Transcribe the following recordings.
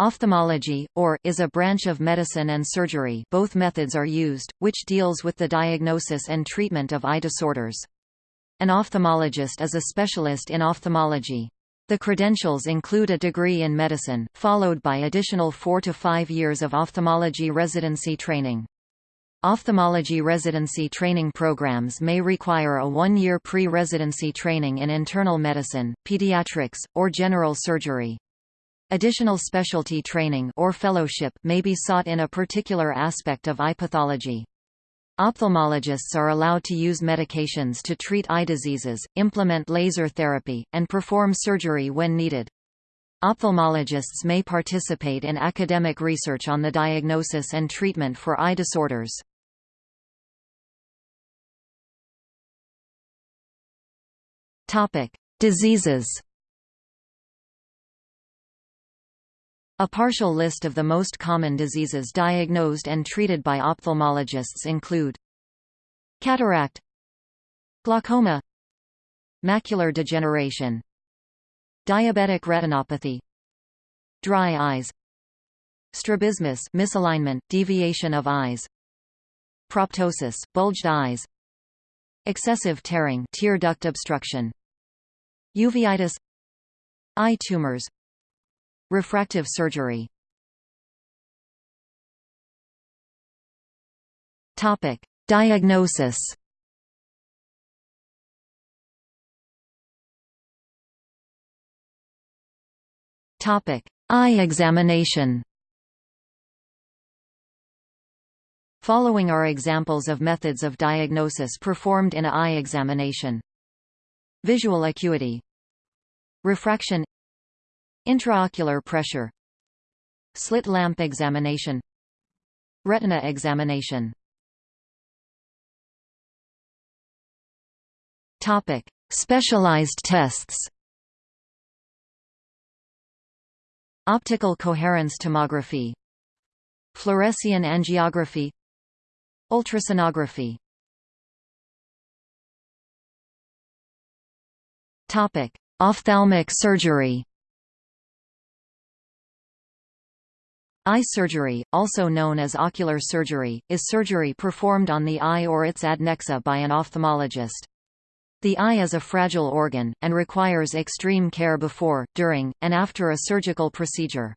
Ophthalmology, or, is a branch of medicine and surgery both methods are used, which deals with the diagnosis and treatment of eye disorders. An ophthalmologist is a specialist in ophthalmology. The credentials include a degree in medicine, followed by additional four to five years of ophthalmology residency training. Ophthalmology residency training programs may require a one-year pre-residency training in internal medicine, pediatrics, or general surgery. Additional specialty training or fellowship may be sought in a particular aspect of eye pathology. Ophthalmologists are allowed to use medications to treat eye diseases, implement laser therapy, and perform surgery when needed. Ophthalmologists may participate in academic research on the diagnosis and treatment for eye disorders. Diseases A partial list of the most common diseases diagnosed and treated by ophthalmologists include Cataract Glaucoma Macular degeneration Diabetic retinopathy Dry eyes Strabismus misalignment, deviation of eyes Proptosis, bulged eyes Excessive tearing tear duct obstruction Uveitis Eye tumors Refractive surgery Topic. Diagnosis Topic: Eye examination. Following are examples of methods of diagnosis performed in a eye examination. Visual acuity Refraction Intraocular pressure Slit lamp examination Retina examination Topic. Specialized tests Optical coherence tomography Fluorescein angiography Ultrasonography Topic. Ophthalmic surgery Eye surgery, also known as ocular surgery, is surgery performed on the eye or its adnexa by an ophthalmologist. The eye is a fragile organ, and requires extreme care before, during, and after a surgical procedure.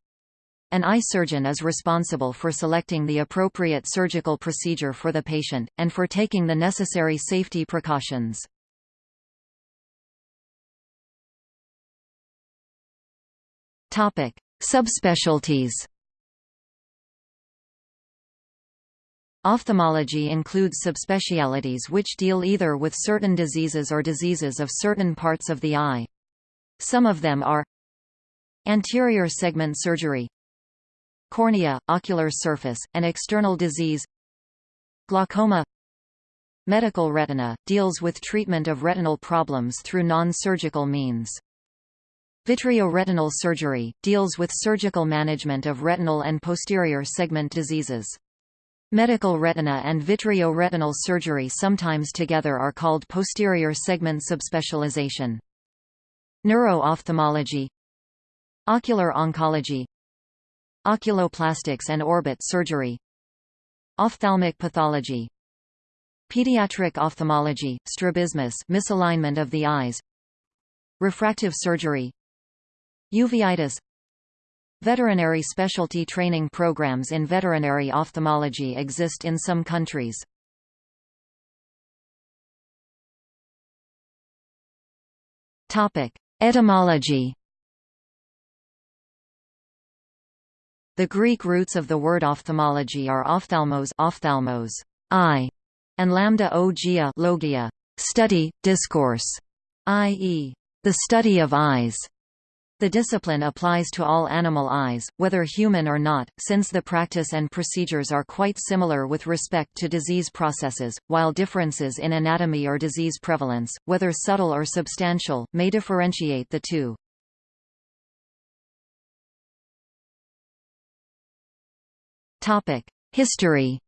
An eye surgeon is responsible for selecting the appropriate surgical procedure for the patient, and for taking the necessary safety precautions. Subspecialties Ophthalmology includes subspecialties which deal either with certain diseases or diseases of certain parts of the eye. Some of them are Anterior segment surgery Cornea, ocular surface, and external disease Glaucoma Medical retina, deals with treatment of retinal problems through non-surgical means. Vitreoretinal surgery, deals with surgical management of retinal and posterior segment diseases. Medical retina and vitreoretinal surgery sometimes together are called posterior segment subspecialization. Neuro-ophthalmology Ocular oncology Oculoplastics and orbit surgery Ophthalmic pathology Pediatric ophthalmology, strabismus misalignment of the eyes Refractive surgery Uveitis Veterinary specialty training programs in veterinary ophthalmology exist in some countries. Etymology The Greek roots of the word ophthalmology are ophthalmos, ophthalmos eye, and lambda ogia logia, study, discourse, i.e., the study of eyes. The discipline applies to all animal eyes, whether human or not, since the practice and procedures are quite similar with respect to disease processes, while differences in anatomy or disease prevalence, whether subtle or substantial, may differentiate the two. History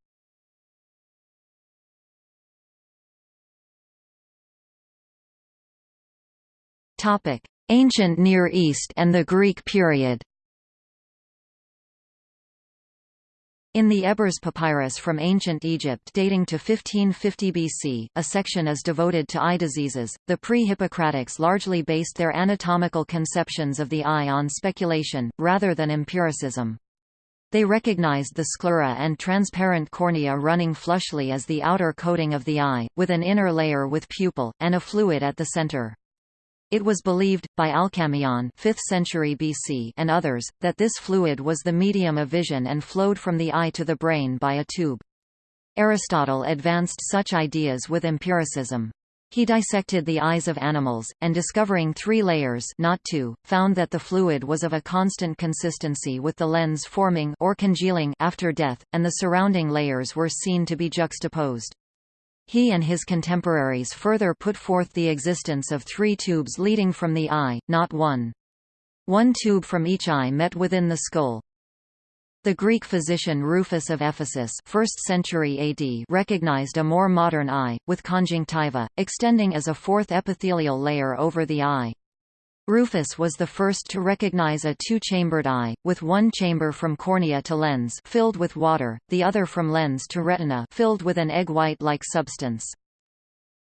Topic: Ancient Near East and the Greek period In the Ebers Papyrus from ancient Egypt dating to 1550 BC, a section is devoted to eye diseases. The pre-Hippocratics largely based their anatomical conceptions of the eye on speculation, rather than empiricism. They recognized the sclera and transparent cornea running flushly as the outer coating of the eye, with an inner layer with pupil, and a fluid at the center. It was believed, by Alcmaeon 5th century BC and others, that this fluid was the medium of vision and flowed from the eye to the brain by a tube. Aristotle advanced such ideas with empiricism. He dissected the eyes of animals, and discovering three layers not two, found that the fluid was of a constant consistency with the lens forming or congealing after death, and the surrounding layers were seen to be juxtaposed. He and his contemporaries further put forth the existence of three tubes leading from the eye, not one. One tube from each eye met within the skull. The Greek physician Rufus of Ephesus 1st century AD recognized a more modern eye, with conjunctiva, extending as a fourth epithelial layer over the eye. Rufus was the first to recognize a two-chambered eye, with one chamber from cornea to lens filled with water, the other from lens to retina filled with an egg white-like substance.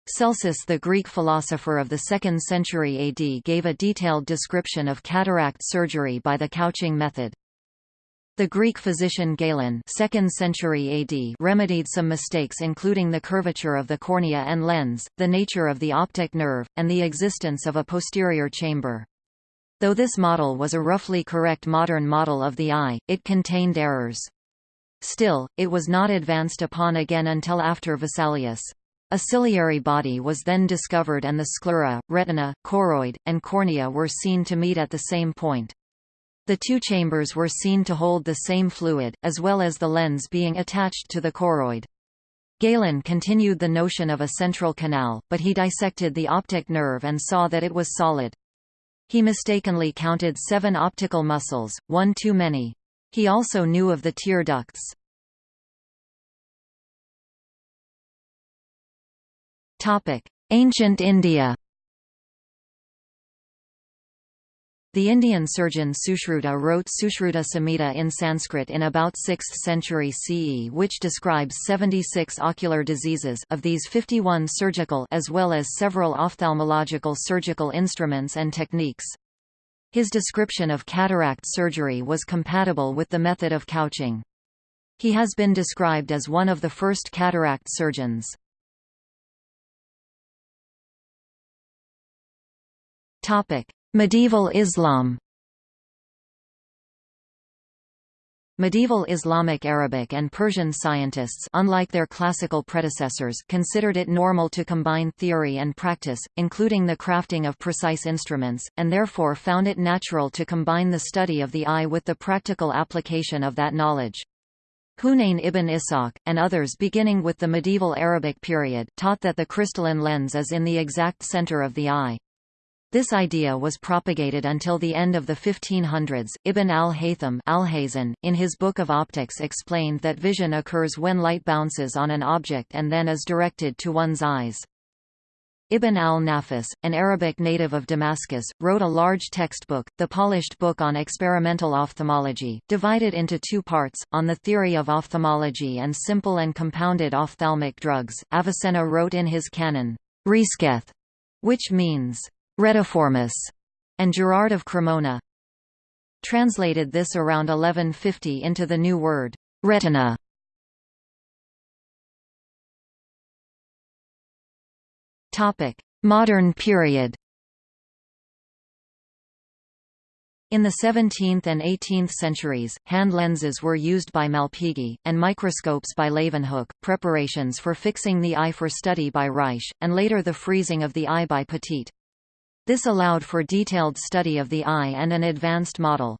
Celsus the Greek philosopher of the 2nd century AD gave a detailed description of cataract surgery by the couching method. The Greek physician Galen 2nd century AD remedied some mistakes including the curvature of the cornea and lens, the nature of the optic nerve, and the existence of a posterior chamber. Though this model was a roughly correct modern model of the eye, it contained errors. Still, it was not advanced upon again until after Vesalius. A ciliary body was then discovered and the sclera, retina, choroid, and cornea were seen to meet at the same point. The two chambers were seen to hold the same fluid, as well as the lens being attached to the choroid. Galen continued the notion of a central canal, but he dissected the optic nerve and saw that it was solid. He mistakenly counted seven optical muscles, one too many. He also knew of the tear ducts. Ancient India The Indian surgeon Sushruta wrote Sushruta Samhita in Sanskrit in about 6th century CE which describes 76 ocular diseases of these 51 surgical as well as several ophthalmological surgical instruments and techniques. His description of cataract surgery was compatible with the method of couching. He has been described as one of the first cataract surgeons. Topic: Medieval Islam Medieval Islamic Arabic and Persian scientists unlike their classical predecessors considered it normal to combine theory and practice, including the crafting of precise instruments, and therefore found it natural to combine the study of the eye with the practical application of that knowledge. Hunayn ibn Ishaq, and others beginning with the medieval Arabic period, taught that the crystalline lens is in the exact center of the eye. This idea was propagated until the end of the 1500s. Ibn al-Haytham in his Book of Optics explained that vision occurs when light bounces on an object and then is directed to one's eyes. Ibn al-Nafis, an Arabic native of Damascus, wrote a large textbook, the Polished Book on Experimental Ophthalmology, divided into two parts, on the theory of ophthalmology and simple and compounded ophthalmic drugs. Avicenna wrote in his canon, Resceth, which means Retiformis, and Gerard of Cremona translated this around 1150 into the new word, retina. Modern period In the 17th and 18th centuries, hand lenses were used by Malpighi, and microscopes by Leeuwenhoek, preparations for fixing the eye for study by Reich, and later the freezing of the eye by Petit. This allowed for detailed study of the eye and an advanced model.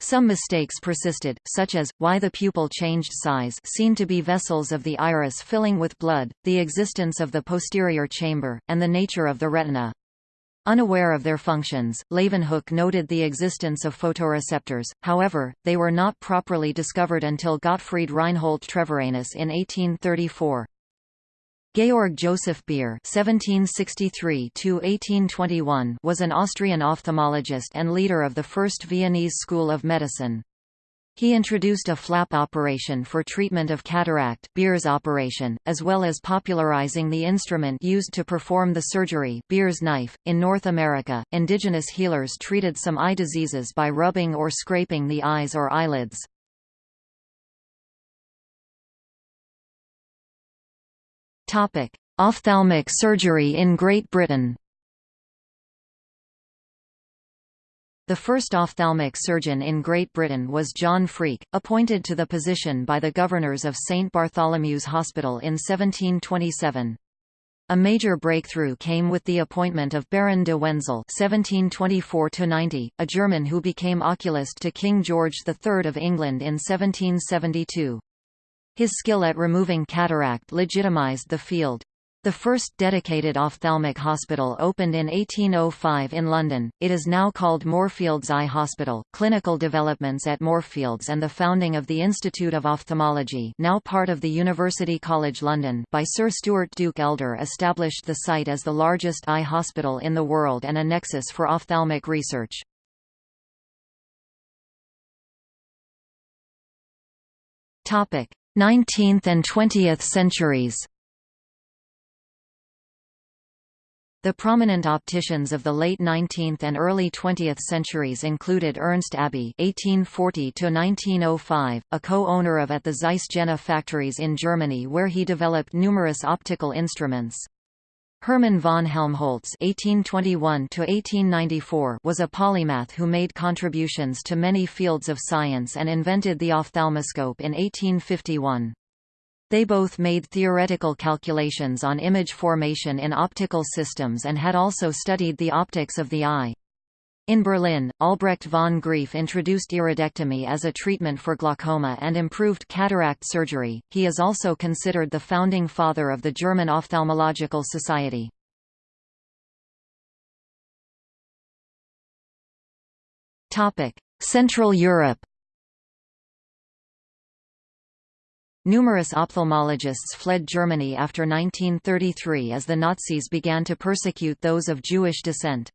Some mistakes persisted, such as, why the pupil changed size seen to be vessels of the iris filling with blood, the existence of the posterior chamber, and the nature of the retina. Unaware of their functions, Leeuwenhoek noted the existence of photoreceptors, however, they were not properly discovered until Gottfried Reinhold Treviranus in 1834. Georg Joseph Beer (1763–1821) was an Austrian ophthalmologist and leader of the first Viennese school of medicine. He introduced a flap operation for treatment of cataract Beer's operation, as well as popularizing the instrument used to perform the surgery Beer's knife. .In North America, indigenous healers treated some eye diseases by rubbing or scraping the eyes or eyelids. Ophthalmic surgery in Great Britain The first ophthalmic surgeon in Great Britain was John Freke, appointed to the position by the governors of St Bartholomew's Hospital in 1727. A major breakthrough came with the appointment of Baron de Wenzel (1724–90), a German who became oculist to King George III of England in 1772. His skill at removing cataract legitimized the field. The first dedicated ophthalmic hospital opened in 1805 in London. It is now called Moorfields Eye Hospital. Clinical developments at Moorfields and the founding of the Institute of Ophthalmology, now part of the University College London, by Sir Stewart Duke Elder established the site as the largest eye hospital in the world and a nexus for ophthalmic research. Topic: 19th and 20th centuries. The prominent opticians of the late 19th and early 20th centuries included Ernst Abbe (1840–1905), a co-owner of at the Zeiss Jena factories in Germany, where he developed numerous optical instruments. Hermann von Helmholtz (1821–1894) was a polymath who made contributions to many fields of science and invented the ophthalmoscope in 1851. They both made theoretical calculations on image formation in optical systems and had also studied the optics of the eye. In Berlin, Albrecht von Graefe introduced iridectomy as a treatment for glaucoma and improved cataract surgery. He is also considered the founding father of the German Ophthalmological Society. Topic: Central Europe Numerous ophthalmologists fled Germany after 1933 as the Nazis began to persecute those of Jewish descent.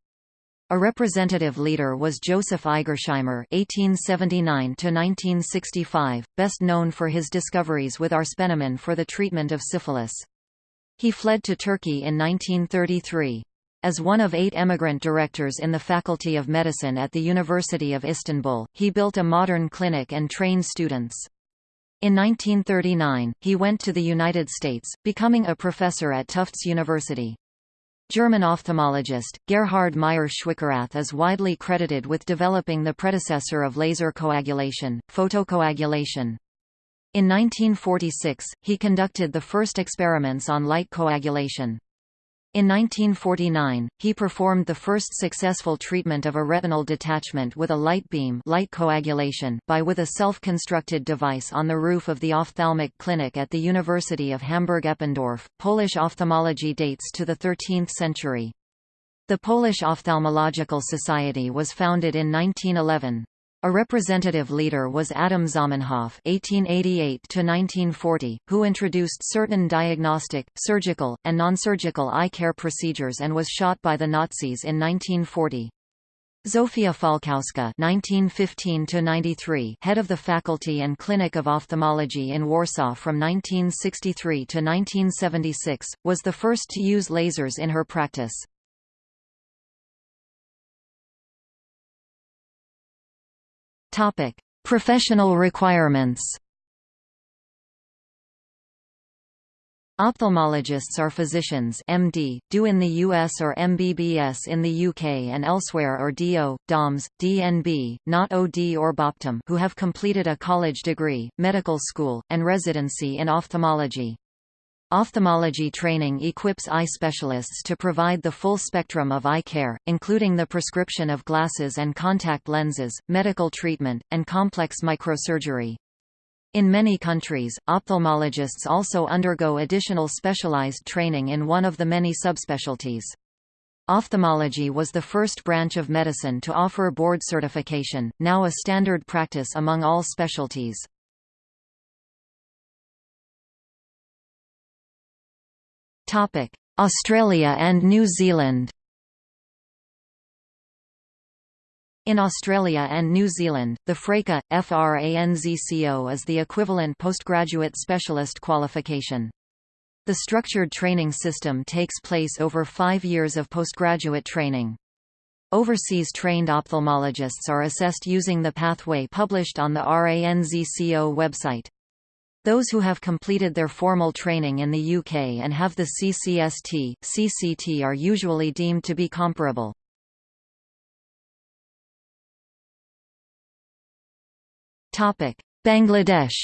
A representative leader was Joseph Igersheimer (1879–1965), best known for his discoveries with arsphenamine for the treatment of syphilis. He fled to Turkey in 1933. As one of eight emigrant directors in the Faculty of Medicine at the University of Istanbul, he built a modern clinic and trained students. In 1939, he went to the United States, becoming a professor at Tufts University. German ophthalmologist, Gerhard Meyer-Schwickerath is widely credited with developing the predecessor of laser coagulation, photocoagulation. In 1946, he conducted the first experiments on light coagulation. In 1949, he performed the first successful treatment of a retinal detachment with a light beam light coagulation by with a self-constructed device on the roof of the ophthalmic clinic at the University of Hamburg-Eppendorf. Polish ophthalmology dates to the 13th century. The Polish Ophthalmological Society was founded in 1911. A representative leader was Adam Zamenhof (1888–1940), who introduced certain diagnostic, surgical, and non-surgical eye care procedures and was shot by the Nazis in 1940. Zofia Falkowska (1915–93), head of the Faculty and Clinic of Ophthalmology in Warsaw from 1963 to 1976, was the first to use lasers in her practice. Topic: Professional requirements. Ophthalmologists are physicians MD, do in the US or MBBS in the UK and elsewhere or DO, DOMS, DNB, not OD or BOPTOM who have completed a college degree, medical school, and residency in ophthalmology. Ophthalmology training equips eye specialists to provide the full spectrum of eye care, including the prescription of glasses and contact lenses, medical treatment, and complex microsurgery. In many countries, ophthalmologists also undergo additional specialized training in one of the many subspecialties. Ophthalmology was the first branch of medicine to offer board certification, now a standard practice among all specialties. Australia and New Zealand In Australia and New Zealand, the FRANZCO, FRANZCO is the equivalent postgraduate specialist qualification. The structured training system takes place over five years of postgraduate training. Overseas trained ophthalmologists are assessed using the pathway published on the RANZCO website. Those who have completed their formal training in the UK and have the CCST, CCT are usually deemed to be comparable. Bangladesh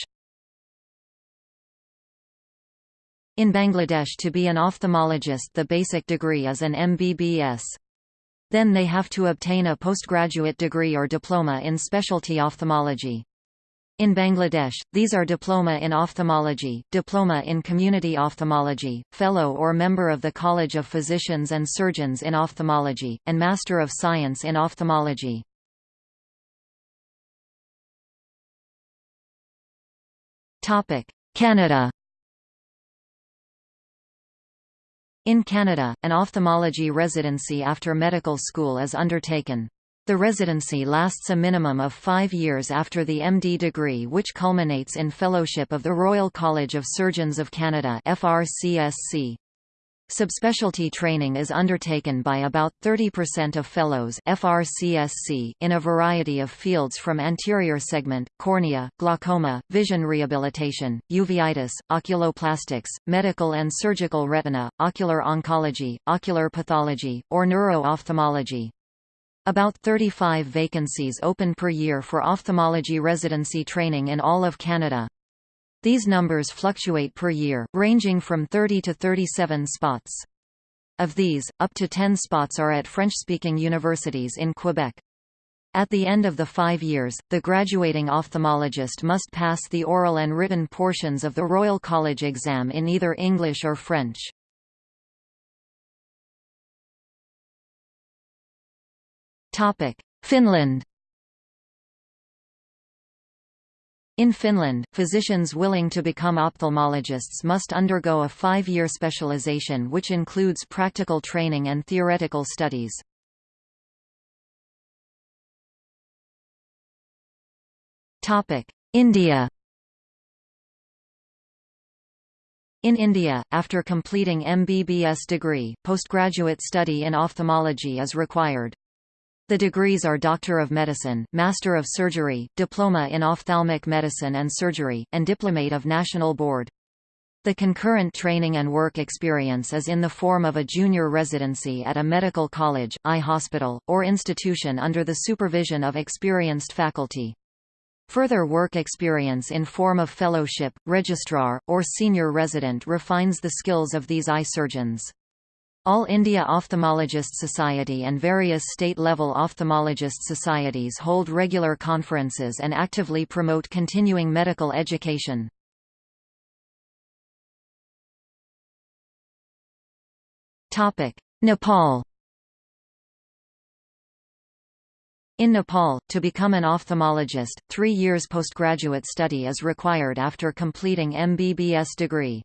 In Bangladesh to be an ophthalmologist the basic degree is an MBBS. Then they have to obtain a postgraduate degree or diploma in specialty ophthalmology. In Bangladesh, these are Diploma in Ophthalmology, Diploma in Community Ophthalmology, Fellow or Member of the College of Physicians and Surgeons in Ophthalmology, and Master of Science in Ophthalmology. Canada In Canada, an ophthalmology residency after medical school is undertaken. The residency lasts a minimum of five years after the MD degree which culminates in Fellowship of the Royal College of Surgeons of Canada FRCSC. Subspecialty training is undertaken by about 30% of fellows FRCSC in a variety of fields from anterior segment, cornea, glaucoma, vision rehabilitation, uveitis, oculoplastics, medical and surgical retina, ocular oncology, ocular pathology, or neuro-ophthalmology. About 35 vacancies open per year for ophthalmology residency training in all of Canada. These numbers fluctuate per year, ranging from 30 to 37 spots. Of these, up to 10 spots are at French-speaking universities in Quebec. At the end of the five years, the graduating ophthalmologist must pass the oral and written portions of the Royal College exam in either English or French. Finland In Finland, physicians willing to become ophthalmologists must undergo a five-year specialization which includes practical training and theoretical studies. India In India, after completing MBBS degree, postgraduate study in ophthalmology is required. The degrees are Doctor of Medicine, Master of Surgery, Diploma in Ophthalmic Medicine and Surgery, and Diplomate of National Board. The concurrent training and work experience is in the form of a junior residency at a medical college, eye hospital, or institution under the supervision of experienced faculty. Further work experience in form of fellowship, registrar, or senior resident refines the skills of these eye surgeons. All India Ophthalmologist Society and various state-level ophthalmologist societies hold regular conferences and actively promote continuing medical education. Nepal In Nepal, to become an ophthalmologist, three years postgraduate study is required after completing MBBS degree.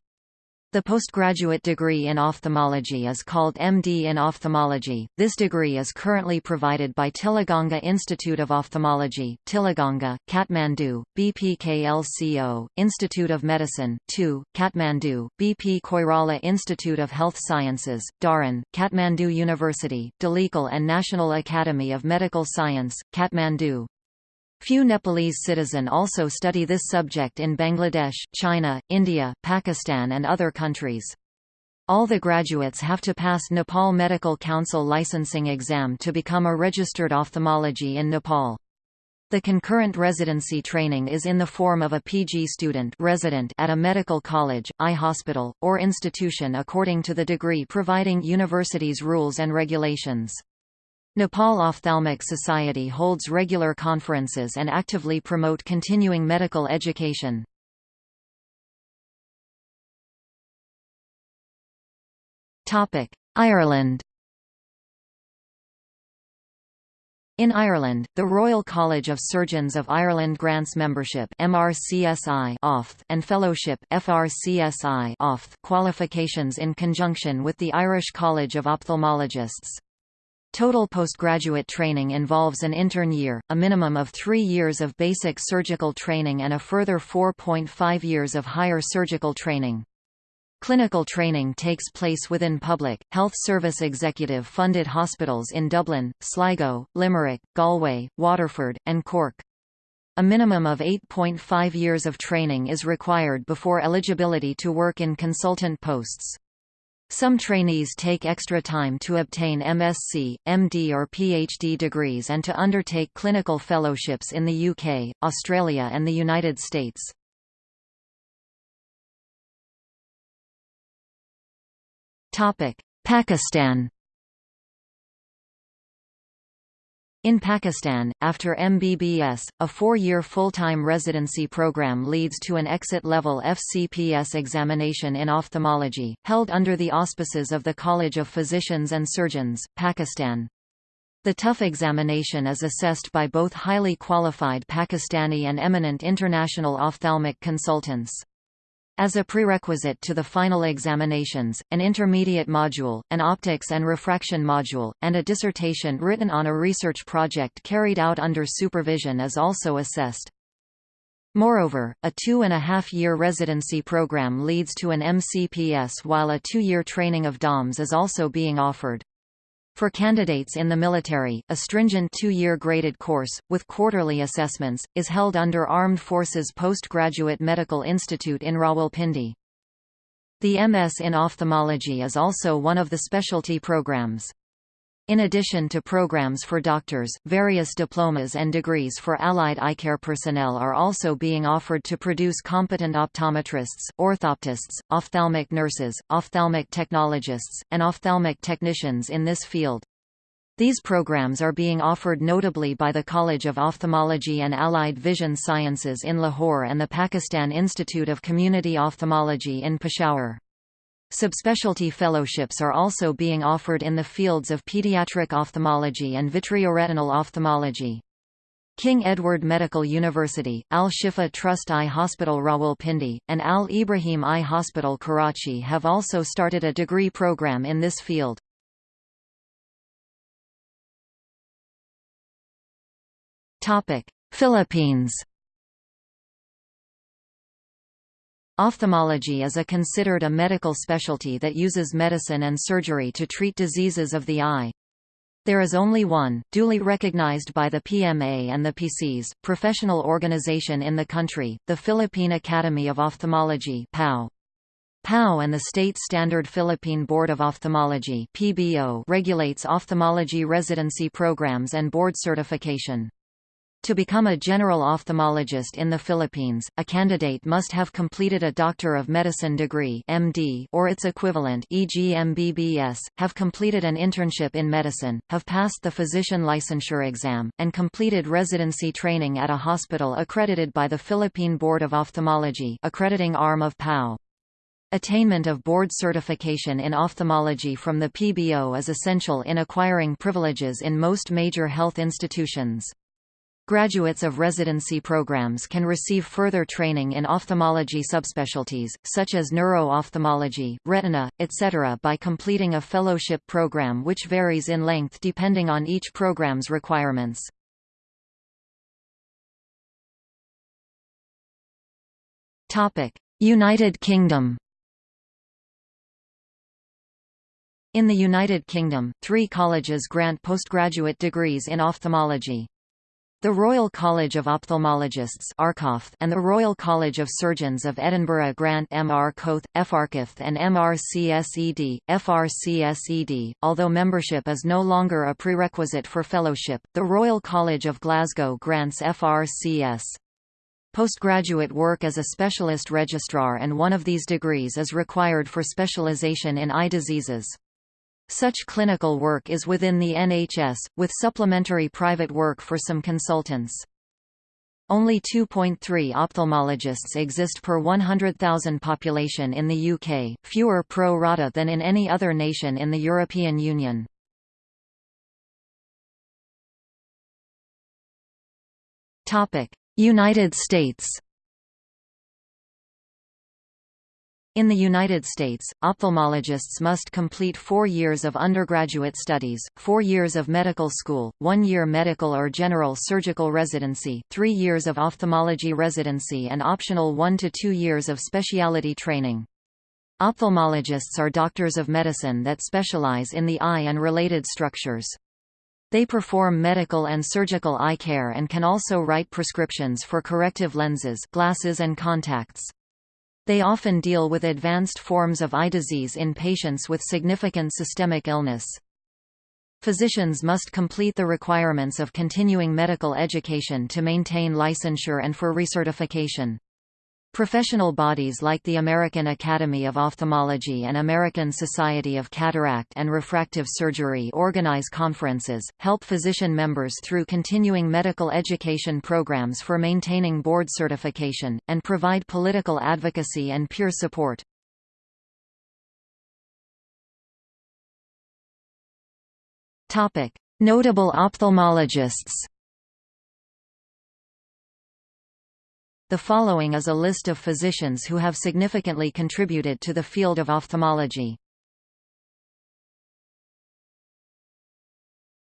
The postgraduate degree in ophthalmology is called MD in Ophthalmology. This degree is currently provided by Tilaganga Institute of Ophthalmology, Tilaganga, Kathmandu, BPKLCO, Institute of Medicine, 2, Kathmandu, BP Koirala Institute of Health Sciences, Dharan, Kathmandu University, Dhulikhel and National Academy of Medical Science, Kathmandu. Few Nepalese citizen also study this subject in Bangladesh, China, India, Pakistan and other countries. All the graduates have to pass Nepal Medical Council licensing exam to become a registered ophthalmology in Nepal. The concurrent residency training is in the form of a PG student resident at a medical college, eye hospital, or institution according to the degree providing university's rules and regulations. Nepal Ophthalmic Society holds regular conferences and actively promote continuing medical education. Ireland In Ireland, the Royal College of Surgeons of Ireland grants membership MRCSI and fellowship FRCSI qualifications in conjunction with the Irish College of Ophthalmologists. Total postgraduate training involves an intern year, a minimum of three years of basic surgical training and a further 4.5 years of higher surgical training. Clinical training takes place within public, health service executive-funded hospitals in Dublin, Sligo, Limerick, Galway, Waterford, and Cork. A minimum of 8.5 years of training is required before eligibility to work in consultant posts. Some trainees take extra time to obtain MSc, MD or PhD degrees and to undertake clinical fellowships in the UK, Australia and the United States. Pakistan In Pakistan, after MBBS, a four-year full-time residency program leads to an exit-level FCPS examination in ophthalmology, held under the auspices of the College of Physicians and Surgeons, Pakistan. The TUF examination is assessed by both highly qualified Pakistani and eminent international ophthalmic consultants. As a prerequisite to the final examinations, an intermediate module, an optics and refraction module, and a dissertation written on a research project carried out under supervision is also assessed. Moreover, a two-and-a-half-year residency program leads to an MCPS while a two-year training of DOMS is also being offered. For candidates in the military, a stringent two-year graded course, with quarterly assessments, is held under Armed Forces Postgraduate Medical Institute in Rawalpindi. The MS in ophthalmology is also one of the specialty programs. In addition to programs for doctors, various diplomas and degrees for allied eye care personnel are also being offered to produce competent optometrists, orthoptists, ophthalmic nurses, ophthalmic technologists, and ophthalmic technicians in this field. These programs are being offered notably by the College of Ophthalmology and Allied Vision Sciences in Lahore and the Pakistan Institute of Community Ophthalmology in Peshawar. Subspecialty fellowships are also being offered in the fields of pediatric ophthalmology and vitreoretinal ophthalmology. King Edward Medical University, Al Shifa Trust Eye Hospital Rawalpindi, and Al Ibrahim Eye Hospital Karachi have also started a degree program in this field. Philippines Ophthalmology is a considered a medical specialty that uses medicine and surgery to treat diseases of the eye. There is only one, duly recognized by the PMA and the PCs, professional organization in the country, the Philippine Academy of Ophthalmology PAO. PAO and the State Standard Philippine Board of Ophthalmology PBO regulates ophthalmology residency programs and board certification. To become a general ophthalmologist in the Philippines, a candidate must have completed a Doctor of Medicine degree MD or its equivalent e.g. MBBS, have completed an internship in medicine, have passed the physician licensure exam, and completed residency training at a hospital accredited by the Philippine Board of Ophthalmology accrediting arm of PAO. Attainment of board certification in ophthalmology from the PBO is essential in acquiring privileges in most major health institutions. Graduates of residency programs can receive further training in ophthalmology subspecialties, such as neuro-ophthalmology, retina, etc. by completing a fellowship program which varies in length depending on each program's requirements. United Kingdom In the United Kingdom, three colleges grant postgraduate degrees in ophthalmology. The Royal College of Ophthalmologists and the Royal College of Surgeons of Edinburgh grant MRCOphth, and MRCSED, FRCSED. Although membership is no longer a prerequisite for fellowship, the Royal College of Glasgow grants FRCS. Postgraduate work as a specialist registrar and one of these degrees is required for specialisation in eye diseases. Such clinical work is within the NHS, with supplementary private work for some consultants. Only 2.3 ophthalmologists exist per 100,000 population in the UK, fewer pro rata than in any other nation in the European Union. United States In the United States, ophthalmologists must complete four years of undergraduate studies, four years of medical school, one year medical or general surgical residency, three years of ophthalmology residency and optional one to two years of specialty training. Ophthalmologists are doctors of medicine that specialize in the eye and related structures. They perform medical and surgical eye care and can also write prescriptions for corrective lenses glasses and contacts. They often deal with advanced forms of eye disease in patients with significant systemic illness. Physicians must complete the requirements of continuing medical education to maintain licensure and for recertification. Professional bodies like the American Academy of Ophthalmology and American Society of Cataract and Refractive Surgery organize conferences, help physician members through continuing medical education programs for maintaining board certification, and provide political advocacy and peer support. Notable ophthalmologists The following is a list of physicians who have significantly contributed to the field of ophthalmology.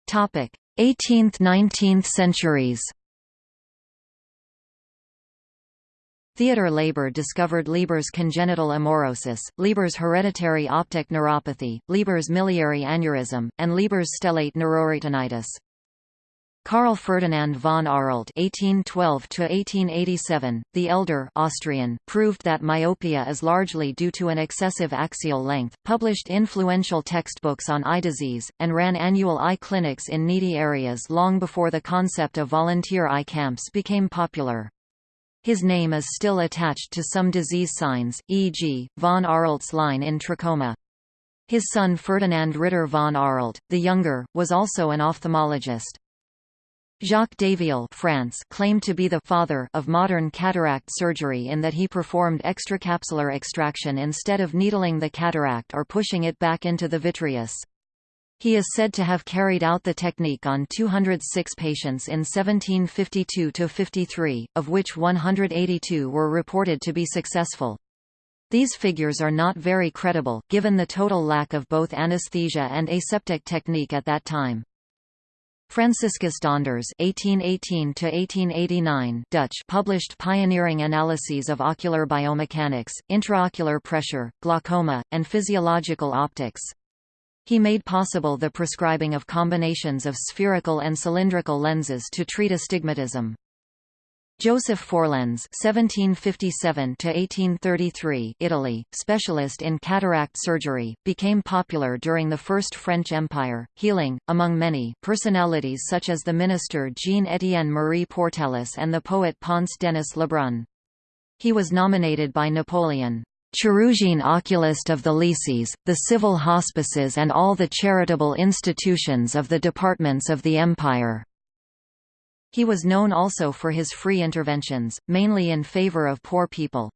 Topic: 18th–19th centuries Theodor Leber discovered Leber's congenital amaurosis, Leber's hereditary optic neuropathy, Leber's miliary aneurysm, and Leber's stellate neuroretinitis. Carl Ferdinand von Arlt (1812–1887), the elder Austrian, proved that myopia is largely due to an excessive axial length, published influential textbooks on eye disease, and ran annual eye clinics in needy areas long before the concept of volunteer eye camps became popular. His name is still attached to some disease signs, e.g., von Arlt's line in trachoma. His son Ferdinand Ritter von Arlt, the younger, was also an ophthalmologist. Jacques Daviel France claimed to be the father of modern cataract surgery in that he performed extracapsular extraction instead of needling the cataract or pushing it back into the vitreous. He is said to have carried out the technique on 206 patients in 1752–53, of which 182 were reported to be successful. These figures are not very credible, given the total lack of both anesthesia and aseptic technique at that time. Franciscus Donders (1818–1889) Dutch published pioneering analyses of ocular biomechanics, intraocular pressure, glaucoma, and physiological optics. He made possible the prescribing of combinations of spherical and cylindrical lenses to treat astigmatism. Joseph Forlenze (1757–1833), Italy, specialist in cataract surgery, became popular during the First French Empire, healing, among many, personalities such as the minister Jean-Étienne Marie Portalis and the poet Ponce Denis Lebrun. He was nominated by Napoleon. Chirurgien oculist of the lycées, the civil hospices and all the charitable institutions of the departments of the Empire. He was known also for his free interventions, mainly in favor of poor people.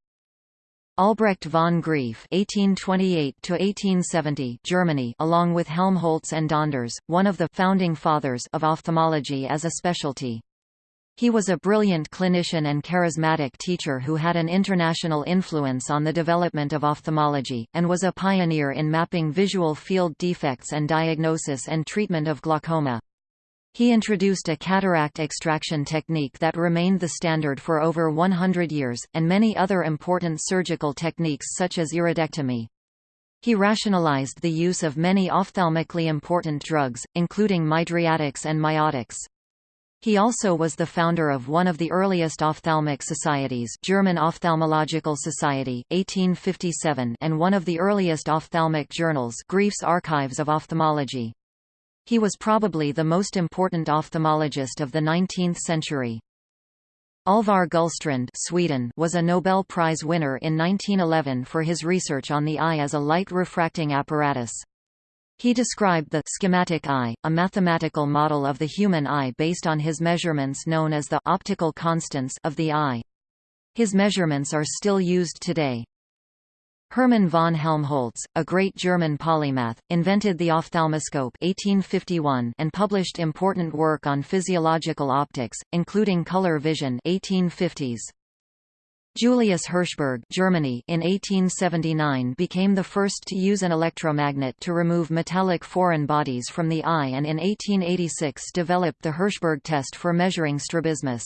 Albrecht von Graefe (1828–1870), Germany, along with Helmholtz and Donders, one of the founding fathers of ophthalmology as a specialty. He was a brilliant clinician and charismatic teacher who had an international influence on the development of ophthalmology, and was a pioneer in mapping visual field defects and diagnosis and treatment of glaucoma. He introduced a cataract extraction technique that remained the standard for over 100 years, and many other important surgical techniques such as iridectomy. He rationalized the use of many ophthalmically important drugs, including mydriatics and miotics. He also was the founder of one of the earliest ophthalmic societies German Ophthalmological Society, 1857 and one of the earliest ophthalmic journals Graefe's Archives of Ophthalmology. He was probably the most important ophthalmologist of the 19th century. Alvar Gullstrand Sweden was a Nobel Prize winner in 1911 for his research on the eye as a light refracting apparatus. He described the schematic eye, a mathematical model of the human eye based on his measurements known as the optical constants of the eye. His measurements are still used today. Hermann von Helmholtz, a great German polymath, invented the ophthalmoscope 1851 and published important work on physiological optics, including color vision 1850s. Julius Hirschberg Germany in 1879 became the first to use an electromagnet to remove metallic foreign bodies from the eye and in 1886 developed the Hirschberg test for measuring strabismus.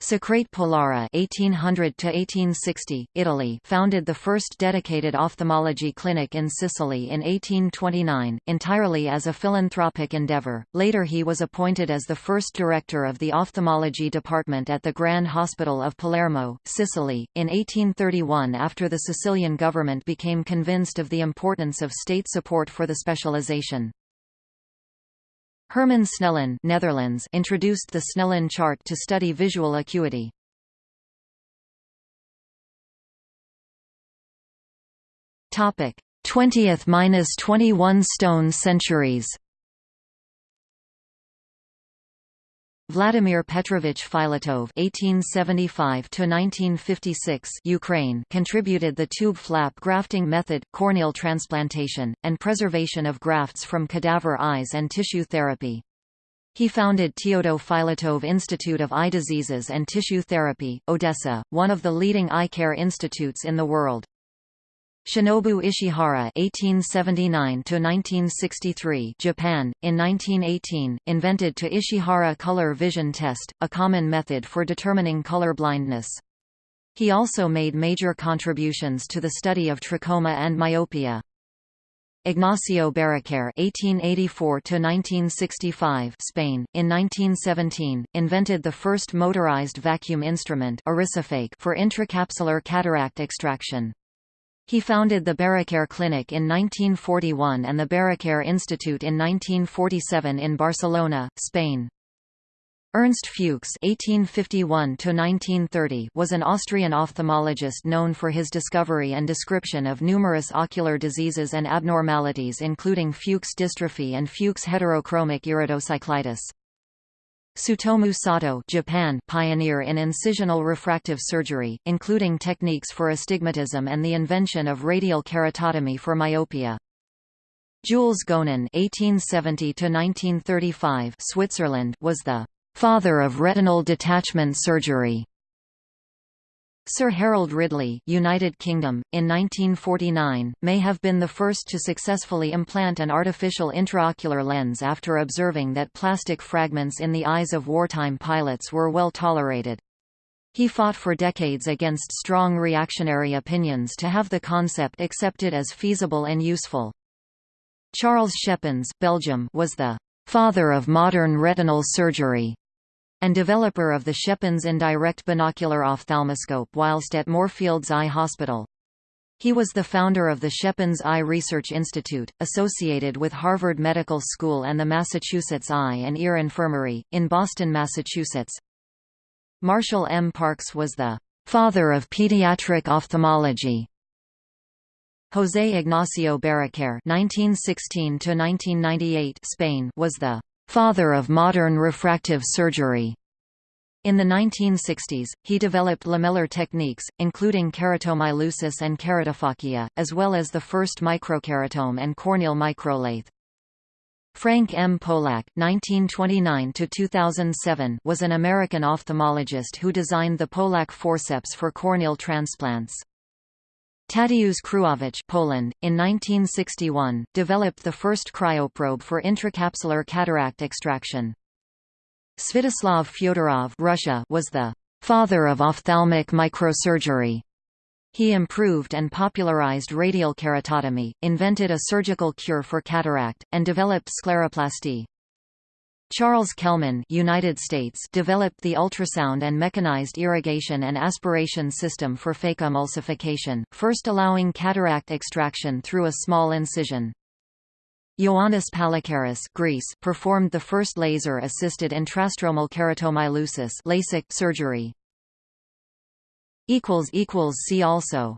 Socrate Polara (1800–1860), Italy, founded the first dedicated ophthalmology clinic in Sicily in 1829, entirely as a philanthropic endeavor. Later, he was appointed as the first director of the ophthalmology department at the Grand Hospital of Palermo, Sicily, in 1831. After the Sicilian government became convinced of the importance of state support for the specialization. Herman Snellen Netherlands introduced the Snellen chart to study visual acuity. Topic 20th-21 stone centuries Vladimir Petrovich Filatov (1875–1956) Ukraine contributed the tube flap grafting method, corneal transplantation, and preservation of grafts from cadaver eyes and tissue therapy. He founded Teodo Filatov Institute of Eye Diseases and Tissue Therapy, Odessa, one of the leading eye care institutes in the world. Shinobu Ishihara (1879–1963), Japan, in 1918, invented to Ishihara color vision test, a common method for determining color blindness. He also made major contributions to the study of trachoma and myopia. Ignacio Barraquer (1884–1965), Spain, in 1917, invented the first motorized vacuum instrument, for intracapsular cataract extraction. He founded the Barraquer Clinic in 1941 and the Barraquer Institute in 1947 in Barcelona, Spain. Ernst Fuchs (1851–1930) was an Austrian ophthalmologist known for his discovery and description of numerous ocular diseases and abnormalities, including Fuchs dystrophy and Fuchs heterochromic iridocyclitis. Tsutomu Sato Japan pioneer in incisional refractive surgery, including techniques for astigmatism and the invention of radial keratotomy for myopia. Jules Gonin (1870–1935) Switzerland was the father of retinal detachment surgery. Sir Harold Ridley United Kingdom, in 1949, may have been the first to successfully implant an artificial intraocular lens after observing that plastic fragments in the eyes of wartime pilots were well tolerated. He fought for decades against strong reactionary opinions to have the concept accepted as feasible and useful. Charles Schepens Belgium was the father of modern retinal surgery and developer of the Schepens indirect binocular ophthalmoscope whilst at Moorfields Eye Hospital. He was the founder of the Schepens Eye Research Institute, associated with Harvard Medical School and the Massachusetts Eye and Ear Infirmary, in Boston, Massachusetts. Marshall M. Parks was the father of pediatric ophthalmology. José Ignacio Barraquer (1916–1998) Spain was the father of modern refractive surgery. In the 1960s, he developed lamellar techniques, including keratomileusis and keratophakia, as well as the first microkeratome and corneal microlathe. Frank M. Polack (1929–2007) was an American ophthalmologist who designed the Polack forceps for corneal transplants. Tadeusz Krwawicz Poland, in 1961, developed the first cryoprobe for intracapsular cataract extraction. Svyatoslav Fyodorov Russia was the «father of ophthalmic microsurgery». He improved and popularized radial keratotomy, invented a surgical cure for cataract, and developed scleroplasty. Charles Kelman United States developed the ultrasound and mechanized irrigation and aspiration system for phacoemulsification, first allowing cataract extraction through a small incision. Ioannis Pallikaris Greece performed the first laser-assisted intrastromal keratomileusis LASIK surgery. See also